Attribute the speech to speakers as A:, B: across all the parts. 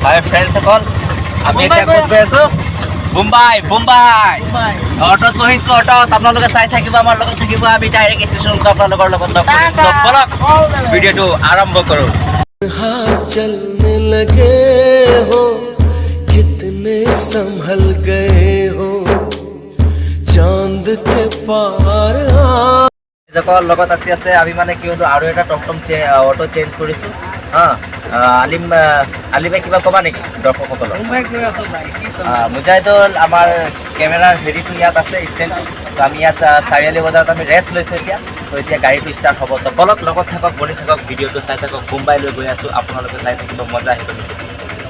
A: High ফ্ৰেণ্ডসকল আমি এতিয়া ক'ত গৈ আছোঁ মুম্বাই মুম্বাই অটত বহিছোঁ অটত আপোনালোকে চাই থাকিব আমাৰ লগত থাকিব আমি ডাইৰেক্ট ষ্টেচনটো আপোনালোকৰ লগত লগ কৰিম So, ব'লক ভিডিঅ'টো আৰম্ভ কৰোঁ
B: हाथ चलने लगे हो कितने संभल गए हो चांद के पार आ
A: জকৰ লগত আছে আছে আমি মানে কি হ'লো আৰু এটা টমটম চে অটো চেঞ্জ কৰিছোঁ। হা আলিম আলিমে কিবা ক'বা নেকি দৰ্শকসকলক? মুজাহিদল আমাৰ কেমেৰাৰ হেৰিটো ইয়াত আছে ষ্টেণ্ড আমি ইয়াত চাৰিআলি বজাৰত আমি ৰেষ্ট লৈছোঁ এতিয়া। তো এতিয়া গাড়ীটো ষ্টাৰ্ট হ'ব। তো বলক লগত থাকক বনি থাকক ভিডিঅ'টো চাই থাকক মুম্বাই লৈ গৈ আছোঁ আপোনালোকে চাই থাকিব মজা আহিব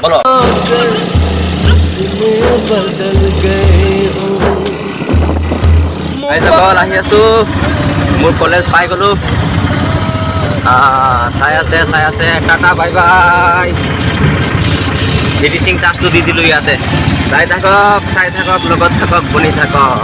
A: বলক। আহি আছোঁ। মোৰ কলেজ পাই গ'লোঁ। চাই আছে চাই আছে। Tata bye bye. ফিনিচিং টাচটো দি দিলোঁ ইয়াতে। চাই থাকক চাই থাকক লগত থাকক বনি থাকক।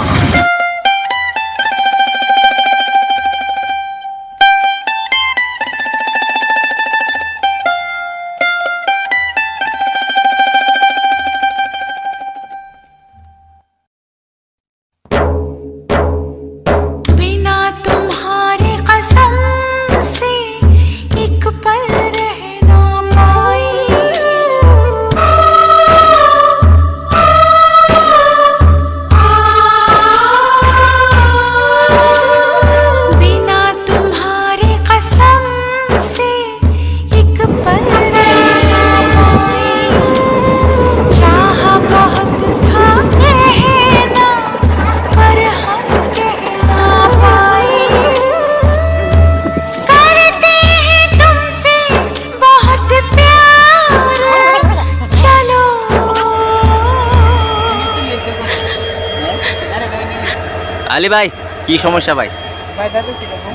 A: আলি ভাই কি সমস্যা ভাই?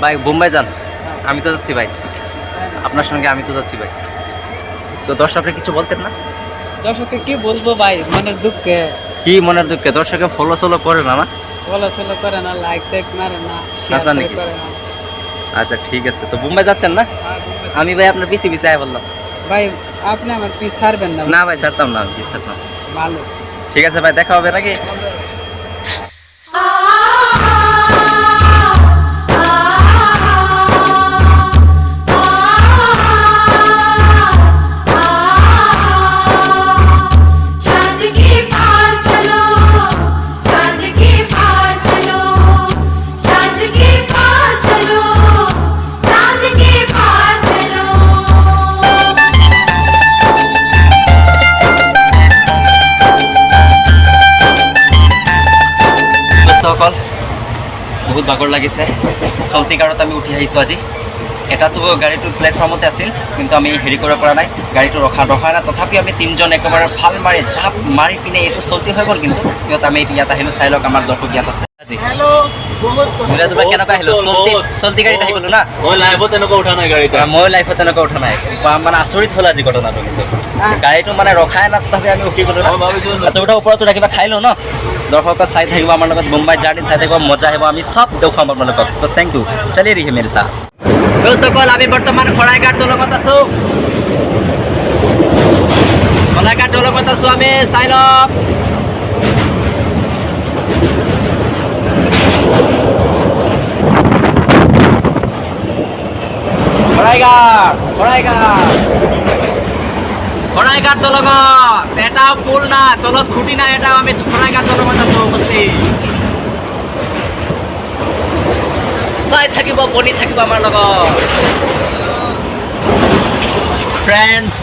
A: ভাই বোম্বাই যান। আমি তো যাচ্ছি ভাই। আপনার সঙ্গে আমি তো যাচ্ছি ভাই। তো দর্শকরা কিছু বলতেন না?
C: দর্শককে কি বলব ভাই? মনের দুঃখে।
A: কি মনের দুঃখে? দর্শকে ফলো সলো করে না না?
C: ফলো ফলো করে না লাইক টাইক মারে না
A: আচ্ছা নাকি?
C: না।
A: আচ্ছা ঠিক আছে। তো বোম্বাই যাচ্ছেন না? আমি ভাই আপনার পিছিয়ে পিছিয়ে বললাম।
C: ভাই আপনি আমার পিছ ছাড়বেন না।
A: না ভাই ছাড়তাম না আমি পিছিয়ে ছাড়তাম।
C: ভালো।
A: ঠিক আছে ভাই দেখা হবে নাকি? বহুত ভাগৰ লাগিছে। চল্টি কাৰত আমি উঠি আহিছোঁ আজি। এটাতো গাড়ীটো প্লেটফৰ্মতে আছিল কিন্তু আমি হেৰি কৰিব পৰা নাই। গাড়ীটো ৰখা ৰখা নাই। তথাপি আমি তিনিজন একেবাৰে ফাল মাৰি জাপ মাৰি পিনে এইটো চল্টি হৈ গ'ল কিন্তু। সিহঁত আমি ইয়াত আহিলোঁ চাই লওক আমাৰ দৰ্শক ইয়াত আছে। আজি।
C: হেল্ল' বহুত
A: মিৰাজৰ পৰা কেনেকুৱা আহিলোঁ চল্টি চল্টি গাড়ীত আহি গ'লোঁ না?
D: মই লাইভত তেনেকুৱা উঠা নাই গাড়ীত।
A: মই লাইফত তেনেকুৱা উঠা নাই। মানে আচৰিত হ'ল আজি ঘটনাটো। কিন্তু গাড়ীটো মানে ৰখাই না তথাপি আমি উঠি গ'লোঁ না।
D: মই ভাবিছোঁ
A: আচ্ছা ওটা ওপৰতো কিবা খাই লওঁ ন? দৰ্শকক চাই থাকিব আমাৰ লগত মুম্বাই জাৰ্ণি চাই থাকিব মজা আহিব আমি চব দেখুৱাম আপোনালোকক। তো থেংক ইউ চলি ৰহি মেৰি চাহ। দোস্তসকল আমি বৰ্তমান শৰাইঘাট দলঙত আছোঁ। শৰাইঘাট দলঙত আছোঁ আমি চাই লওক। শৰাইঘাট শৰাইঘাট দলঙত এটাও পুল না তলত খুঁটি নাই এটাও আমি উপস্থিত। চাই থাকিব, বনি থাকিব আমাৰ লগত। ফ্ৰেণ্ডছ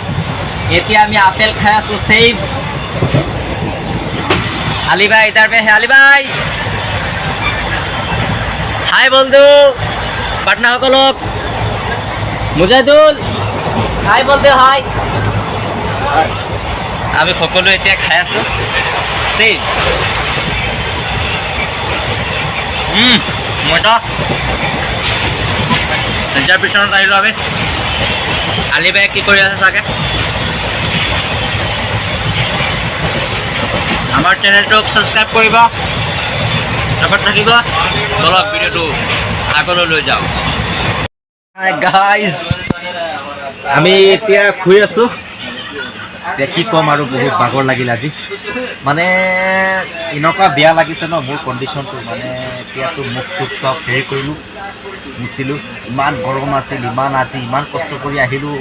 A: এতিয়া আমি আপেল খাই আছো চেইভ আলি ভাই ইধার পে হে আলি ভাই। হাই বন্ধু পাটনা সকলক মুজাহিদুল। হাই বলতে হাই। আমি সকলোৱে এতিয়া খাই আছোঁ। ষ্টেজ মজা তিনিটাৰ পিছনত আহিলোঁ আমি। আলি বাই কি কৰি আছে চাগে? আমাৰ চেনেলটোক ছাবস্ক্ৰাইব কৰিব। লগত থাকিব। বলক ভিডিঅ'টো আগলৈ লৈ যাওঁ। গাইজ আমি এতিয়া শুই আছোঁ। এতিয়া কি ক'ম আৰু বহুত ভাগৰ লাগিল আজি। মানে এনেকুৱা বেয়া লাগিছে ন মোৰ কণ্ডিশ্যনটো মানে এতিয়াতো মুখ চুখ চব হেৰি কৰিলোঁ মুচিলোঁ ইমান গৰম আছিল ইমান আজি ইমান কষ্ট কৰি আহিলোঁ।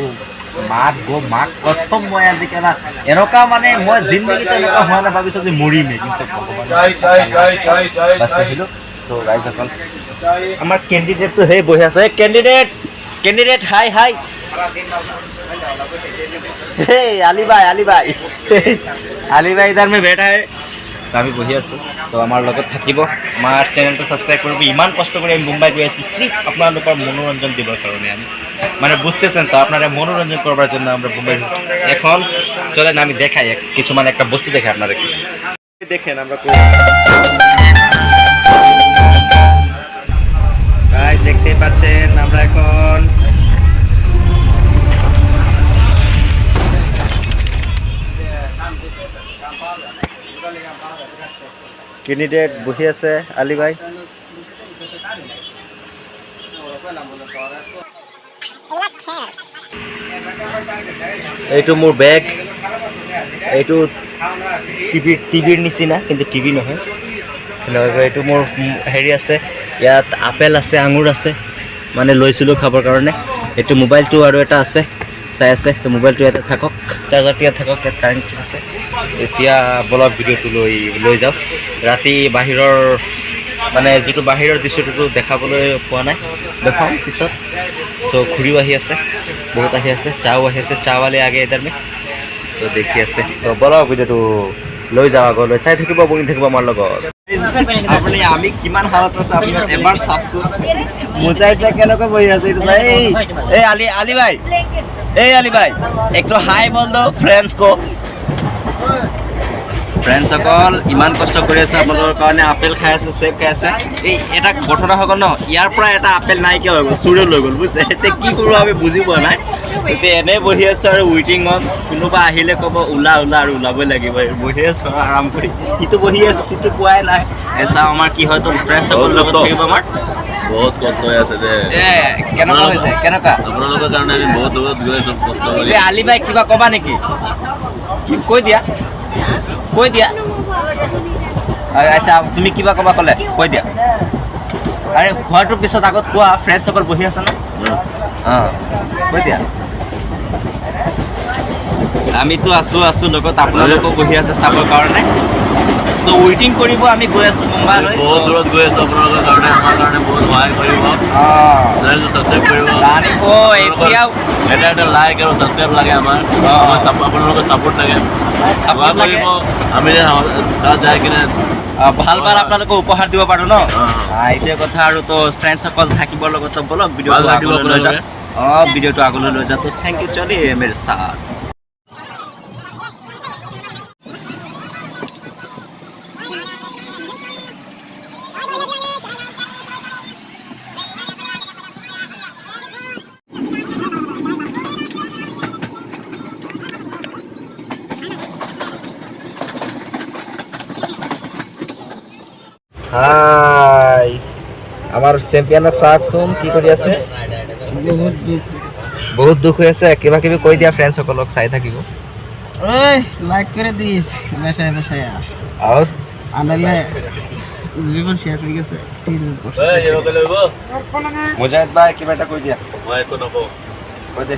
A: মাক গ মাক কচম মই আজি কেলা। এনেকুৱা মানে মই জিন্দগীত এনেকুৱা হোৱা নাই ভাবিছোঁ যে মৰিমেই কিন্তু ভগৱানে আহিলোঁ। চ' ৰাইজসকল আমাৰ কেণ্ডিডেটটো সেই বহি আছে। Candidate candidate hi hi Ali ভাই আলী ভাই আলী ভাই তার মে বেটা আমি বহি আছো তো আমাৰ লগত থাকিব আমাৰ চেনেলটো ছাবস্ক্ৰাইব কৰিব ইমান কষ্ট কৰি আমি মুম্বাই গৈ আছোঁ চিফ আপোনালোকৰ মনোৰঞ্জন দিবৰ কাৰণে আমি মানে বুঝতেছেন তো আপনারা মনোরঞ্জন করবার জন্য আমরা মুম্বাই এখন চলেন আমি দেখাই কিছু মানে একটা বস্তু দেখাই আপনাদেরকে দেখেন আমরা দেখতেই পাচ্ছেন আমৰা এখন কেণ্ডিডেট বহি আছে আলি ভাই। এইটো মোৰ বেগ এইটো টিভি টিভিৰ নিচিনা কিন্তু টিভি নহয়। এইটো মোৰ হেৰি আছে ইয়াত আপেল আছে আঙুৰ আছে মানে লৈছিলোঁ খাবৰ কাৰণে। এইটো মোবাইলটো আৰু এটা আছে চাই আছে তো মোবাইলটো ইয়াতে থাকক। চাৰ্জাৰটো ইয়াত থাকক ইয়াত কাৰেণ্ট আছে। এতিয়া বলক ভিডিঅ'টো লৈ লৈ যাওঁ। ৰাতি বাহিৰৰ মানে যিটো বাহিৰৰ দৃশ্যটোতো দেখাবলৈ পোৱা নাই দেখাম পিছত। চ' ঘূৰিও আহি আছে বহুত আহি আছে চাও আহি আছে চাৱালে আগে মে তো দেখি আছে। তো বলক ভিডিঅ'টো লৈ যাওঁ আগলৈ চাই থাকিব বহি থাকিব আমাৰ লগত। আপুনি আমি কিমান হালত আছে আপুনি এবাৰ চাওকচোন। মোজা এতিয়া কেনেকৈ বহি আছে এইটো এই এই আলি আলি ভাই। এই আলি ভাই একটু হাই বল দো ফ্ৰেণ্ডছ কো ফ্ৰেণ্ডসকল ইমান কষ্ট কৰি আছে আপোনালোকৰ কাৰণে আপেল খাই আছে চেপ খাই আছে। এই এটা ঘটনা হৈ গ'ল ন ইয়াৰ পৰা এটা আপেল নাইকিয়া হৈ গ'ল চুৰে লৈ গ'ল বুজিছে? এতিয়া কি কৰোঁ আমি বুজি পোৱা নাই। এতিয়া এনেই বহি আছোঁ আৰু ৱেইটিঙত কোনোবা আহিলে ক'ব ওলা ওলা আৰু ওলাবই লাগিব। বহি আছোঁ আৰু আৰাম কৰি। সিটো বহি আছে চিটটো পোৱাই নাই। এই চাওঁ আমাৰ কি হয় তো ফ্ৰেণ্ডসকল লগত থাকিব আমাৰ।
D: বহুত কষ্ট হৈ আছে দে
A: এ কেনেকুৱা হৈছে কেনেকুৱা?
D: আপোনালোকৰ কাৰণে আমি বহুত দূৰত গৈ আছো কষ্ট কৰি।
A: আলি বাই কিবা ক'বা নেকি? কৈ দিয়া। কৈ দিয়া। আচ্ছা তুমি কিবা ক'বা ক'লে কৈ দিয়া। আৰে খোৱাটোৰ পিছত আগত কোৱা ফ্ৰেণ্ডসকল বহি আছে ন? অঁ কৈ দিয়া। আমিতো আছোঁ আছোঁ লগত আপোনালোকেও বহি আছে চাবৰ কাৰণে। চ' ৱেইটিং কৰিব আমি গৈ আছোঁ মুম্বাইলৈ।
D: বহুত দূৰত গৈ আছো আপোনালোকৰ কাৰণে আমাৰ কাৰণে বহুত সহায় কৰিব।
A: অঁ।
D: চেনেলটো ছাবস্ক্ৰাইব কৰিব।
A: জানিব এতিয়াও
D: এটা এটা লাইক আৰু ছাবস্ক্ৰাইব লাগে আমাৰ। আপোনালোকৰ ছাপোৰ্ট লাগে। যাই কিনে
A: অ ভাল বাৰ আপোনালোকে উপহাৰ দিব পাৰোঁ ন? এইটোৱে কথা আৰু তো ফ্ৰেণ্ডসকল থাকিবৰ লগত
D: ভিডিঅ'
A: অঁ ভিডিঅ'টো আগলৈ লৈ যাওঁ থেংক ইউ চলি মেৰ হাই। আমাৰ চেম্পিয়নক চাওকচোন কি কৰি আছে?
C: বহুত দুখ
A: বহুত দুখ হৈ আছে কিবা কিবি কৈ দিয়া ফ্ৰেণ্ডসকলক চাই থাকিব।
C: ওই লাইক কৰে দিস। বেসায় বেসায়
A: আৰু?
C: আনালে জীবন শেষ হয়ে গেছে।
A: মুজাহিদ ভাই কিবা এটা কৈ দিয়া।
D: মই একো নকওঁ।
A: কৈ দে।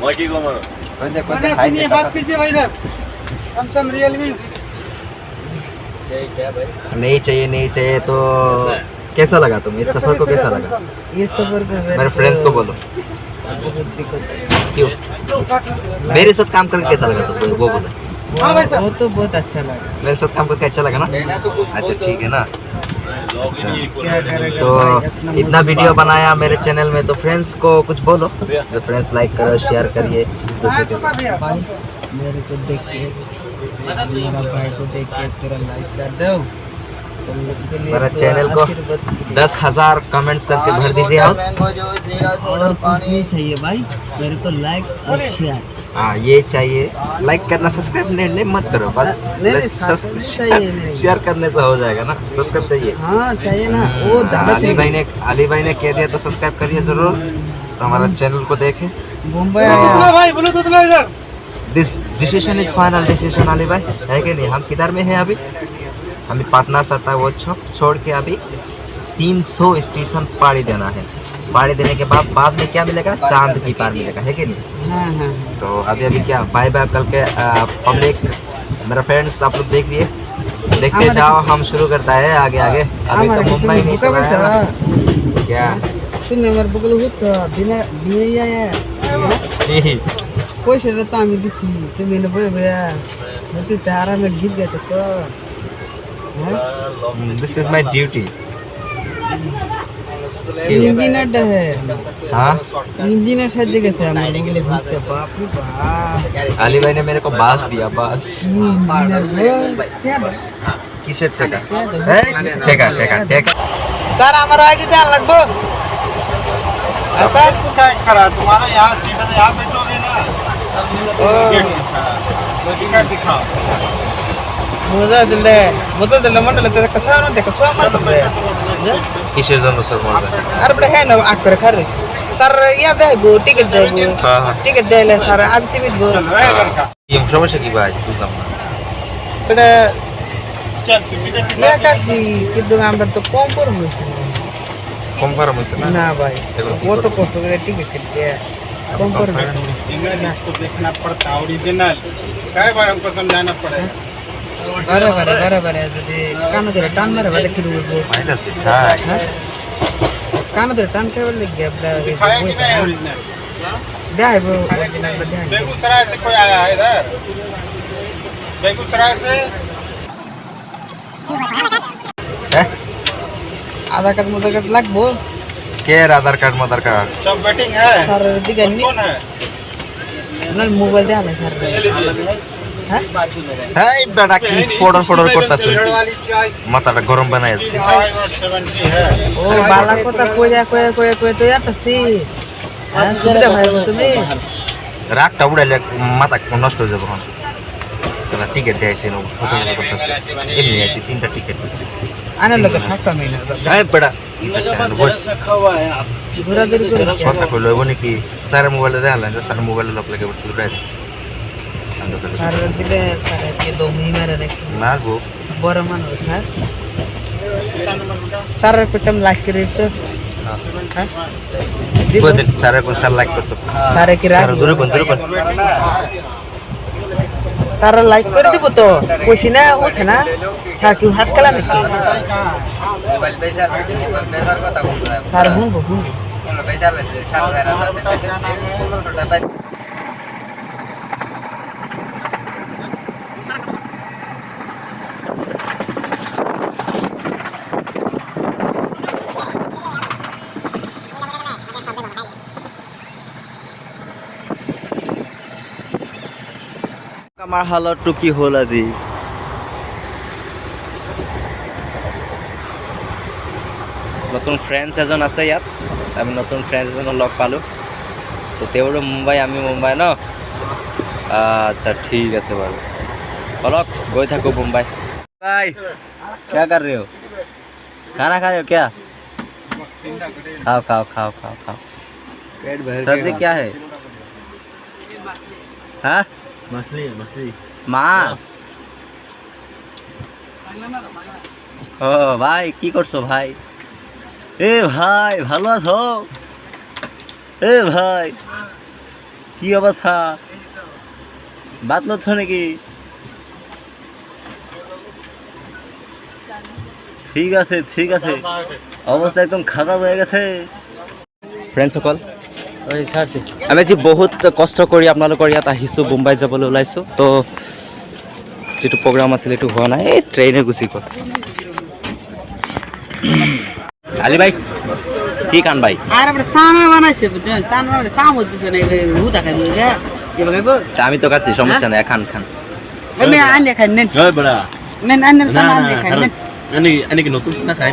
D: মই কি ক'ম আৰু?
A: কৈ দে কৈ দে হাই দে কথা। नहीं चाहिए नहीं चाहिए तो कैसा लगा तुम इस सफ़र को कैसा लगा?
C: ये सफ़र को
A: मेरे फ्रेंड्स को बोलो।
C: है
A: क्यों? मेरे साथ काम करके कैसा लगा तुमको वो बोलो।
C: वो, वो तो बहुत अच्छा लगा।
A: मेरे साथ काम करके अच्छा लगा ना? अच्छा ठीक है ना? अच्छा। तो इतना वीडियो बनाया मेरे चैनल में तो फ्रेंड्स को कुछ बोलो। तो फ्रेंड्स लाइक करो शेयर करिए। इस
C: मेरे को देख के मेरा भाई को देख के तेरा लाइक कर दो तुम लोग के लिए
A: मेरा चैनल को। दस हज़ार कमेंट्स करके भर दीजिए आप।
C: और कुछ नहीं चाहिए भाई। मेरे को लाइक और शेयर
A: हाँ ये चाहिए। लाइक करना सब्सक्राइब नहीं, नहीं मत करो बस। शेयर करने से हो जाएगा ना। सब्सक्राइब चाहिए।
C: हाँ चाहिए ना। वो ज़्यादा
A: अली भाई ने अली भाई ने कह दिया तो सब्सक्राइब करिए ज़रूर। तो हमारा चैनल को देखें।
C: Mumbai
A: this decision is final decision Ali भाई है कि नहीं? हम किधर में हैं अभी? हमें पटना सटा वो छप छोड़ के अभी 300 स्टेशन पाड़ी देना है। पाड़ी देने के बाद बाद में क्या मिलेगा? चाँद की पार मिलेगा है कि नहीं? तो अभी अभी क्या बाय बाय कल के पब्लिक मेरा फ्रेंड्स आप लोग देख लिए। देखते जाओ हम शुरू करता है आगे आगे। अभी तो मुंबई नहीं चला है क्या?
C: तुमने मेरे बगल में बिना बिना যায় পয়সাটা তো আমি দিছি তুমি এনে বই বইয়া তুই আরামে গীত গাইতেছ হ্যাঁ
A: दिस इज माय ड्यूटी
C: ইঞ্জিনিয়ারটা হ্যাঁ
A: हाँ
C: ইঞ্জিনিয়ার সাহায্যে গেছে আমার বুকলে ঘুরতে বাপ রে বাপ
A: अली भाई ने मेरे को बास दिया बास
C: ইঞ্জিনিয়ার গো কে দে
A: किससे टेका टेका टेका टेका
C: স্যার আমার আইডি দেওয়া লাগবো আর স্যার
E: खड़ा तुम्हारा यहाँ सीट है यहाँ बैठोगे
C: মুজাহিদুল্লাহ মুজাহিদুল্লাহ মন্ডল তো কসা না দেখো সব মারতে
A: কিসের জন্য স্যার মারবে?
C: আর বড় হ্যাঁ না আক করে খারে স্যার ইয়া দেবো টিকিট দেবো
A: হ্যাঁ।
C: টিকিট দেলে স্যার আর টিকিট দেবো
A: এই সমস্যা কি ভাই? বুঝলাম না।
C: এটা
E: চল তুমি
C: ইয়া কাছি কিন্তু আমরা তো কম করব
A: কম করব না
C: ভাই
A: ও
C: তো কষ্ট করে টিকিট কেটে बम्पर है
E: ओरिजिनल इसको देखना पड़ता है ओरिजिनल कई बार हमको समझाना पड़ेगा
C: बराबर है बराबर है दीदी कान दे टान मारे वाले किलो वो
A: फाइनल से ठीक
C: है कान दे टान के वाले गया अपना
E: दिखाया कि नहीं ओरिजिनल
C: दे है वो ओरिजिनल दे है
E: बेगूसराय से कोई आया है इधर बेगूसराय से
C: आधा कट मुदा कट
A: लगभग care Aadhaar card mother card?
E: সব ব্যাটিং হ্যাঁ।
C: স্যার দিকে
E: কোন হ্যাঁ।
C: আপনার মোবাইল দেন স্যার হ্যাঁ?
A: এই বেটা কি ফোড়ন ফোড়ন করতাছে? মাথাটা গরম বানাই
C: ও বালা কথা কইয়া কইয়া কইয়া কই তো যাতাছি হ্যাঁ সুবিধা ভাই তুমি?
A: রাগটা উড়াইলে মাথা নষ্ট হয়ে যাবে তখন টিকিট ফটো করতেছে। এমনি আছে তিনটা টিকিট आने लगा
C: था कम ही
A: ना पड़ा स्वतःकडलं म्हणे की चार मोबाईल द्यायला आणि चार मोबाईल आपल्या काही वस्तू
C: राहिले मागो बरं म्हणत ना सारा कुटुंब
A: लाख करायचं
C: बदल सारा कोण सारा लाख करतो सारा की राख दुरे
A: पण दुरे पण স্যার লাইক
C: করে দিব তো। কইছি, না, উঠে না। স্যার কেউ হাত খেলা নাকি? স্যার হুম শুনব
A: আমাৰ হালতটো কি হ'ল আজি নতুন ফ্ৰেণ্ডছ এজন আছে ইয়াত আমি নতুন ফ্ৰেণ্ডছ এজনক লগ পালোঁ তো তেওঁৰো মুম্বাই আমি মুম্বাই ন আচ্ছা ঠিক আছে বাৰু বলক গৈ থাকোঁ মুম্বাই বাই क्या कर रहे हो खाना खा रहे हो क्या खाओ खाओ खाओ खाओ खाओ सब्जी क्या है हाँ মাছ ও ভাই কি করছ ভাই? এ ভাই ভালো আছো? এ ভাই কি অবস্থা? বাদ লচ্ছ নাকি? ঠিক আছে ঠিক আছে। অবস্থা একদম খারাপ হয়ে গেছে। ফ্রেন্ড সকল আমি আজি বহুত কষ্ট কৰি আপোনালোকৰ ইয়াত আহিছোঁ মুম্বাই যাবলৈ ওলাইছোঁ। তো যিটো প্ৰগ্ৰাম আছিল এইটো হোৱা নাই। এই ট্ৰেইনে গুচি গ'ল। আলি ভাই কি কান ভাই? আমি তো খাচ্ছি সমস্যা নেই খান খান।
C: খাই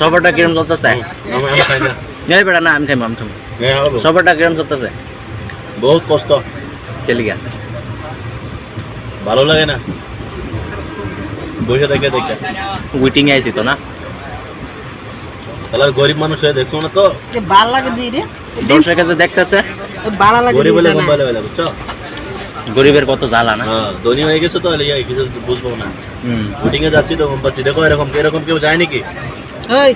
A: সবারটা কিরম চলতেছে?
D: না।
A: বেটা না আমি খাইবো আমি খাইবো
D: হ্যাঁ
A: সবারটা কিরম চলতেছে?
D: বহুত কষ্ট।
A: কেলিগা।
D: ভালো লাগে না? বসে দেখে দেখে।
A: উইটিং আইছি তো না?
D: তাহলে গরিব মানুষ হয়ে দেখছ না তো?
C: ভালো লাগে দি রে।
A: দর্শক কাছে দেখতেছে।
C: ভালো লাগে
D: গরিব বলে
C: সানা।
D: মোবাইলে বুঝছ?
A: গরিবের কত জ্বালা না?
D: হ্যাঁ ধনী হয়ে গেছে তো কিছু বুঝব না। শুটিং এ যাচ্ছি তো পাচ্ছি দেখো এরকম এরকম কেউ যায় নাকি?
C: ওই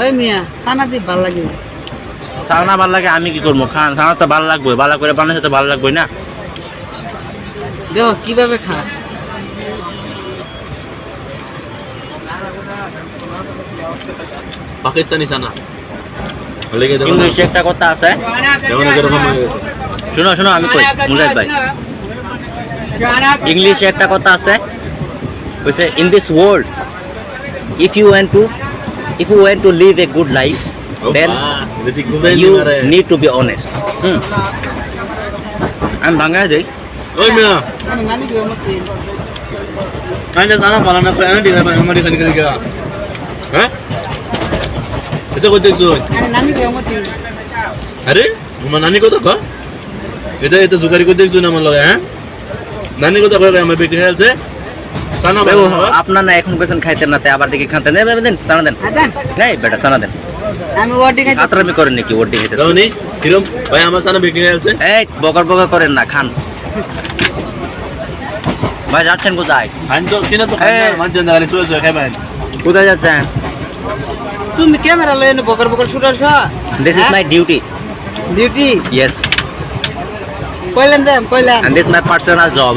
C: ওই মিয়া সানা দি ভালো লাগে।
A: সাউনা ভালো লাগে আমি কি করব? খান সাউনা তো ভালো লাগবে ভালো করে তো ভালো লাগবে না?
C: দেখো কীভাবে খা
D: পাকিস্তানি সানা।
A: ইংলিশে একটা কথা আছে
D: হয়ে গেছে।
A: শুনো শুনো আমি কই? মুজাহিদ ভাই। ইংলিশে একটা কথা আছে কইছে in this world if you want to if you want to live a good
D: life then
A: you
D: নি
A: need to be honest hmm. আমি বাংলায় যাই
D: ওই মিয়া।
C: আমি
D: সানা পালা না কই দিলা আমারি খানি খানি গেলা হ্যাঁ? এটা কই দেখছ? আরে আমার নানি কথা ক এটা এটা জুগারি কই দেখছ না আমার লগে হ্যাঁ নানি কথা কই আমার বেটি
A: আপনার না এখন খাইতেন না তাই আবার দেখি দেন চানা দেন। নেই বেটা চানা দেন।
C: আমি ওয়ার্ডে খাইতে
A: আতরামি করেন নাকি ওটি খেতে
D: দাওনি কিরম? ভাই আমার সানা বেটি হেলছে
A: এই বকর বকর করেন না খান। ভাই যাচ্ছেন কোথায়?
D: তো কিনা তো। মানছেন না খালি শুয়ে শুয়ে
A: কোথায় যাচ্ছেন?
C: তুমি ক্যামেরা লয়ে এনে বকর Bakr shooter
A: this is my duty
C: duty
A: yes
C: কইলেন দেম কইলেন
A: and this is my personal job.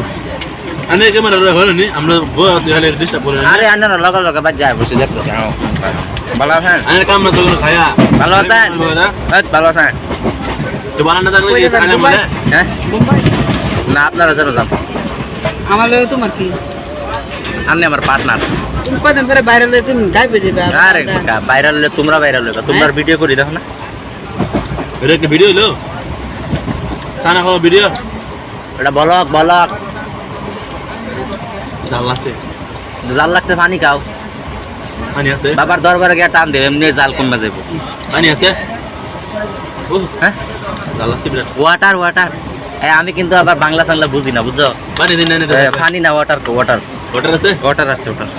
D: আমি ক্যামেরা হলো নি আমরা গো হলে ডিস্টার্ব করে
A: আরে আন্না লগা লগা বাদ যায় বসে হ্যাঁ। ভালো আছেন?
D: আইন কাম না তো খায়া।
A: ভালো আছেন? এই, ভালো আছেন?
D: তো বানানা থাকলে
C: যাবেন,
D: খানা? মানে
A: হ্যাঁ? না আপনারা যেন যান
C: আমার লয়ে তোমার কি?
A: আপনি আমার পার্টনার
C: তুমি কদিন পরে বাইরে লয়ে তুমি গাইবে যাবে
A: আরে ভাইরাল হলে তোমরা ভাইরাল হলে তোমরা ভিডিও করি দেখো না।
D: এটা একটা ভিডিও হলো? সানা খাওয়া ভিডিও
A: এটা বলক বলক।
D: জাল আছে।
A: জাল লাগছে পানি খাও।
D: পানি আছে?
A: বাবার দরবারে গিয়ে টান দেবে এমনি জাল কমে যাব।
D: পানি আছে? ও
A: হ্যাঁ
D: জাল আছে বিরাট
A: ওয়াটার ওয়াটার আমি কিন্তু আবার বাংলা চাংলা বুঝি না বুঝছ?
D: পানি দিন
A: পানি না ওয়াটার ওয়াটার
D: ওটার আছে?
A: ওয়াটার আছে ওয়াটার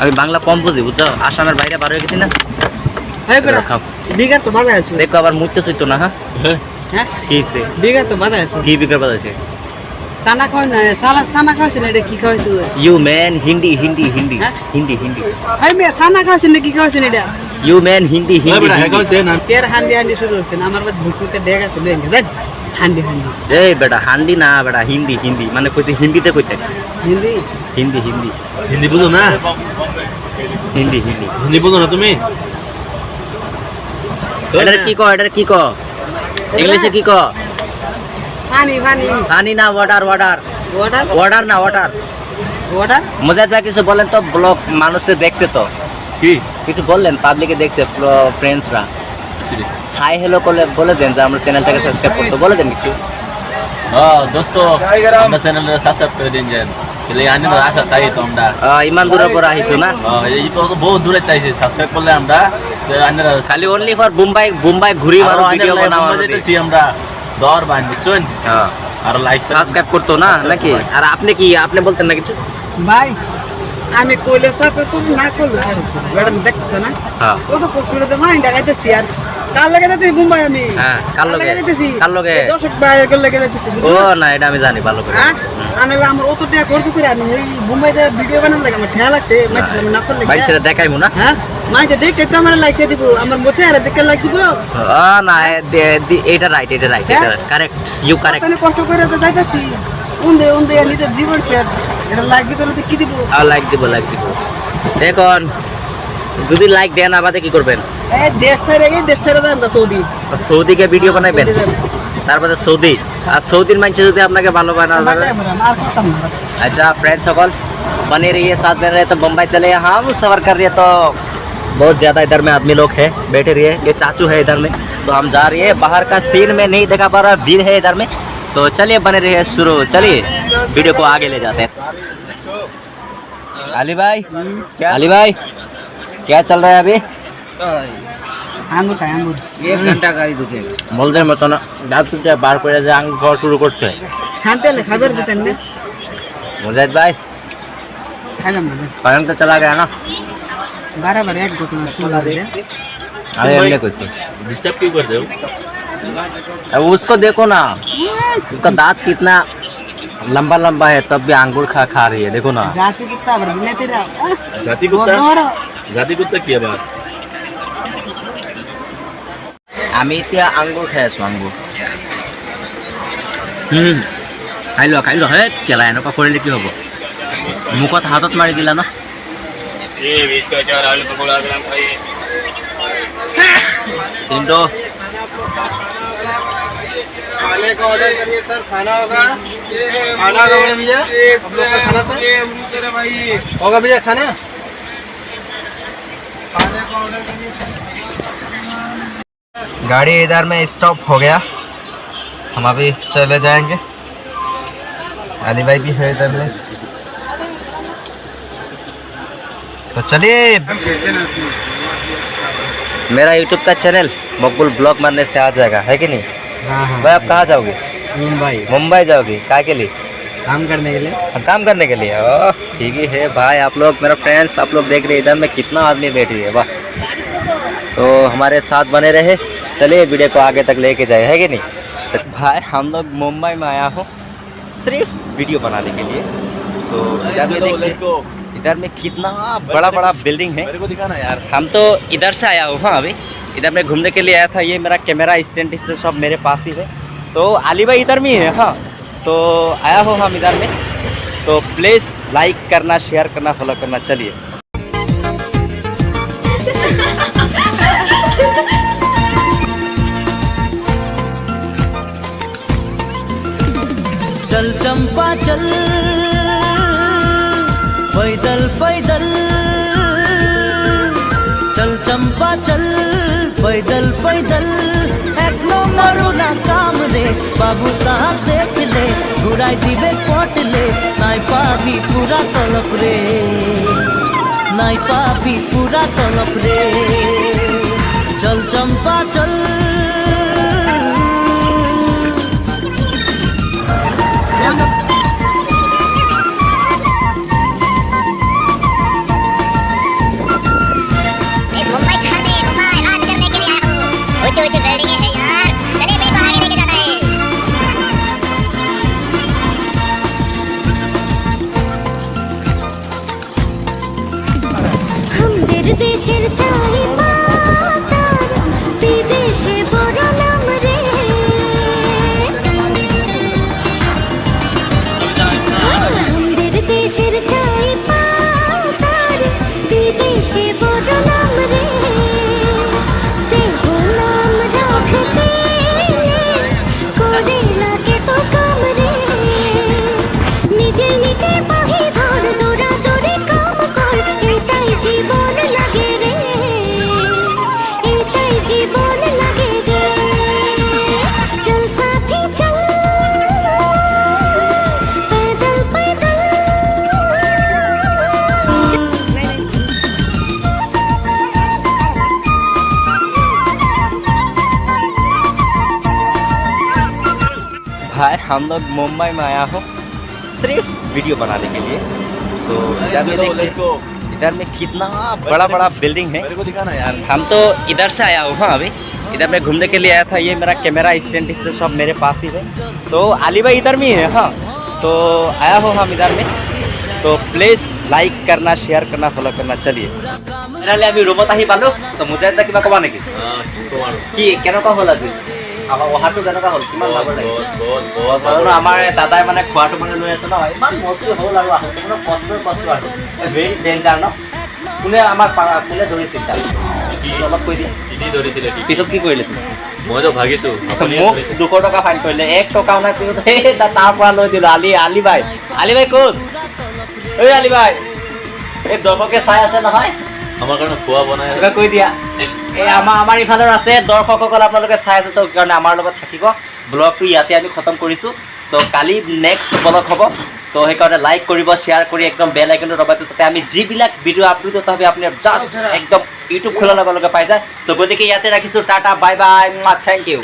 A: আমি বাংলা কম বুঝি বুঝছ? আসামের বাইরে বার হয়ে গেছি না?
C: হ্যাঁ
A: খাও
C: বিঘা আছে।
A: দেখো আবার মুইতে সইতো না হ্যাঁ
D: হ্যাঁ?
C: বিঘা তো বাধা আছে।
A: কি বিকার বাজাইছে
C: চানা খাওয়াই না সালা চানা খাওয়াইছে এটা কি খাওয়াইছে
A: ইউ ম্যান হিন্দি হিন্দি হিন্দি
C: হ্যাঁ?
A: হিন্দি হিন্দি
C: হাই মেয়ে চানা খাওয়াইছে না কি খাওয়াইছে এটা?
A: ইউ ম্যান হিন্দি
D: হ্যাঁ
A: হিন্দি
D: বেটা
A: হিন্দি।
C: তের হান্ডি হান্ডি শুরু হচ্ছে আমার বাদ ভুতুতে ডেক আছে লয়ে নে হান্ডি হান্ডি।
A: এই বেটা হান্ডি না বেটা হিন্দি হিন্দি মানে কইছে হিন্দিতে কইতে।
C: হিন্দি?
A: হিন্দি হিন্দি
D: হিন্দি বুঝো না?
A: হিন্দি হিন্দি
D: হিন্দি বুঝো না তুমি?
A: এটা কি ক এটা কি ক ইংলিশে কি ক
C: পানি পানি
A: পানি না ওয়াটার ওয়াটার
C: ওয়াটার
A: ওয়াটার না ওয়াটার
C: ওয়াটার
A: মজাদ ভাই কিছু বলেন তো ব্লগ মানুষ তো দেখছে তো?
D: কি?
A: কিছু বললেন পাবলিকে দেখছে ফ্রেন্ডসরা হাই হ্যালো করলে বলে দেন যে আমরা চ্যানেলটাকে সাবস্ক্রাইব করতে বলে দেন কিছু
D: হ্যাঁ দোস্ত আমরা চ্যানেল সাবস্ক্রাইব করে দিন যান তাহলে আনি তো আশা তাই তো আমরা
A: আহ, ইমান দূরের পর আহিছো না
D: হ্যাঁ, এই তো বহুত দূরে তাইছে সাবস্ক্রাইব করলে আমরা তো আন্নারা
A: খালি অনলি ফর মুম্বাই মুম্বাই ঘুরি মারো ভিডিও বানাও
D: যেতেছি আমরা দর বান বুঝছেন
A: হ্যাঁ
D: আর লাইক
A: সাবস্ক্রাইব করতো না নাকি আর আপনি কি আপনি বলতেন না কিছু
C: ভাই আমি কইলে সাপে করব না করলে ম্যাডাম দেখতেছ না
A: হ্যাঁ
C: কত পকুড়ে তো মাইন্ড লাগাইতেছি আর কাল লাগে যাইতেছি? মুম্বাই আমি।
A: হ্যাঁ, কার লগে?
C: যাইতেছি?
A: কার লগে?
C: দর্শক বাইরে লেগে যাইতেছি?
A: ও না এটা আমি জানি ভালো করে।
C: হ্যাঁ? আনালে আমার অত টাকা খরচ করে আমি এই মুম্বাইতে ভিডিও বানানো লাগে আমার ঠেয়া লাগছে মাইছে আমি না
A: বাইক ছেড়ে দেখাইবো না?
C: হ্যাঁ? মাইছে দেখে তো আমার লাইক দিব। আমার মোচে আর দেখে লাইক দিব।
A: ও না এটা রাইট এটা রাইট এটা
C: হ্যাঁ?
A: কারেক্ট ইউ কারেক্ট
C: কতনে কষ্ট করে তো যাইতাছি। উন্দে উন্দে নিজের জীবন শেয়ার। এটা লাইক দিতে কি দিব?
A: আর লাইক দিব লাইক দিব। এখন যদি লাইক দেন আবাদে কি করবেন
C: এই দেশ ছেড়ে এই দেশ ছেড়ে যাই আমরা সৌদি
A: সৌদিকে ভিডিও বানাইবেন
C: সৌদি যাবো।
A: তারপরে সৌদি আর সৌদির মানুষ যদি আপনাকে ভালো বানা
C: বাটাই আমরা, আর করতাম না
A: अच्छा फ्रेंड सकल बने रहिए साथ में रहे तो बम्बई चले हम सफर कर रहे तो बहुत ज़्यादा इधर में आदमी लोग है बैठे रहिए ये चाचू है इधर में तो हम जा रही है बाहर का सीन में नहीं देखा पा रहा भीड़ है इधर में तो चलिए बने रहिए शुरू चलिए वीडियो को आगे ले जाते हैं अली भाई क्या अली भाई क्या चल रहा है अभी
C: আঙ্গুর খাই আঙ্গুর এক ঘন্টা গাড়ি ঢুকে
A: বলদের মতো না দাঁত পিঠে বার করে যে আঙ্গুর খাওয়া শুরু করছে
C: শান্তি হলে খাবার পেতেন না
A: मुजाहिद भाई
C: খাইলাম না
A: स्वयं तो चला गया ना
C: বারবার এক ঘটনা শোনা দিলে
A: अरे हमने कुछ
D: डिस्टर्ब क्यों करते हो
A: अब उसको देखो ना उसका दांत कितना लंबा लंबा है तब भी अंगूर खा खा रही है देखो ना
C: জাতি কুত্তা আবার বিলেতিরা
D: जाति कुत्ता जाति कुत्ता কি আবার
A: আমি এতিয়া আঙ্গুৰ খাই আছোঁ আঙ্গুৰ হুম, খাই লোৱা খাই লোৱা হে কেলা এনেকুৱা কৰিলে কি হ'ব মুখত হাতত মাৰি দিলা ন কিন্তু
E: खाने का ऑर्डर करिए सर खाना होगा खाना होगा बड़े भैया आप लोग का खाना सर होगा भैया खाना
A: गाड़ी इधर में स्टॉप हो गया। हम अभी चले जाएँगे। अली भाई भी है इधर में। तो चलिए। मेरा यूट्यूब का चैनल मकबूल ब्लॉग मारने से आ जाएगा है कि नहीं?
C: हाँ हाँ।
A: भाई आप कहाँ जाओगे?
C: मुंबई।
A: मुंबई जाओगे काय के लिए?
C: काम करने के लिए?
A: हाँ, काम करने के लिए? ठीक ही है भाई आप लोग मेरा फ्रेंड्स आप लोग देख रहे हैं इधर में कितना आदमी बैठी है वाह। तो हमारे साथ बने रहे। चलिए वीडियो को आगे तक लेके जाए है कि नहीं? तो भाई हम लोग मुंबई में आया हूँ सिर्फ़ वीडियो बनाने के लिए। तो इधर में देखिए इधर में कितना बड़ा बड़ा बिल्डिंग है।
D: मेरे को दिखाना यार।
A: हम तो इधर से आया हूँ हाँ अभी। इधर में घूमने के लिए आया था ये मेरा कैमरा स्टैंड स्टैंड सब मेरे पास ही है। तो अली भाई इधर में ही है हाँ। तो आया हो हम इधर में। तो प्लीज़ लाइक करना शेयर करना फॉलो करना, चलिए।
B: चल चंपा, चल। पैदल पैदल। चल चंपा, चल। पैदल पैदल। एक नंबर काम रे, बाबू साहब देख ঘুরাই দিবে পটলে, নাই পাবি পুরা তলপ রে। নাই পাবি পুরা তলপ রে। চল চম্পা, চল
A: हम लोग मुंबई में आया हूँ सिर्फ वीडियो बनाने के लिए तो इधर में
D: चलो लेट्स
A: देखिए
D: गो
A: इधर में कितना बड़ा बड़ा बिल्डिंग है
D: मेरे को दिखाना यार
A: हम तो इधर से आया हूँ हाँ अभी इधर मैं घूमने के लिए आया था ये मेरा कैमरा स्टैंड स्टैंड सब मेरे पास ही है तो अली भाई इधर में ही है हाँ तो आया हूँ हम इधर में तो प्लीज़ लाइक करना शेयर करना फॉलो करना चलिए তেনেহ'লে আমি ৰুমত আহি পালোঁ তো মুজাই এটা কিবা ক'বা নেকি কি কেনেকুৱা হ'ল আজি আমাৰ অহাটো কেনেকুৱা হ'ল? কিমান ভাগৰ লাগিছে? আমাৰ দাদাই মানে খোৱাটো মানে লৈ আছে ন? ইমান মচি হ'ল আৰু আহোঁতে মানে কষ্টৰ কষ্ট আৰু। ভেৰি ডেঞ্জাৰ ন? কোনে আমাৰ কোনে ধৰিছিল তাত অলপ কৈ দিয়া
D: কিনি ধৰিছিলে কি?
A: পিছত কি কৰিলে? তুমি
D: মইতো ভাগিছো আপুনিয়ে
A: মোক
D: ধৰিছে।
A: দুশ টকা ফাইন কৰিলে। এক টকাও নাই পিছত সেই তা- তাৰ পৰা লৈ দিলোঁ। আলি আলি ভাই। আলি ভাই ক'ত? ঐ আলি ভাই। এই দৰ্শকে চাই আছে নহয়।
D: আমাৰ কাৰণে খোৱা বনাই
A: কিবা কৈ দিয়া। এই আমাৰ আমাৰ ইফালৰ আছে দৰ্শকসকল আপোনালোকে চাই আছে তো কাৰণে আমাৰ লগত থাকিব। ব্লগটো ইয়াতে আমি খতম কৰিছোঁ। চ' কালি নেক্সট ব্লগ হ'ব। তো সেইকাৰণে লাইক কৰিব শ্বেয়াৰ কৰি একদম বেল আইকনটো দবাই তাতে আমি যিবিলাক ভিডিঅ' আপলোড হবে আপুনি জাষ্ট একদম ইউটিউব খোলাৰ লগে লগে পাই যায়। চ' গতিকে ইয়াতে ৰাখিছোঁ tata bye bye thank you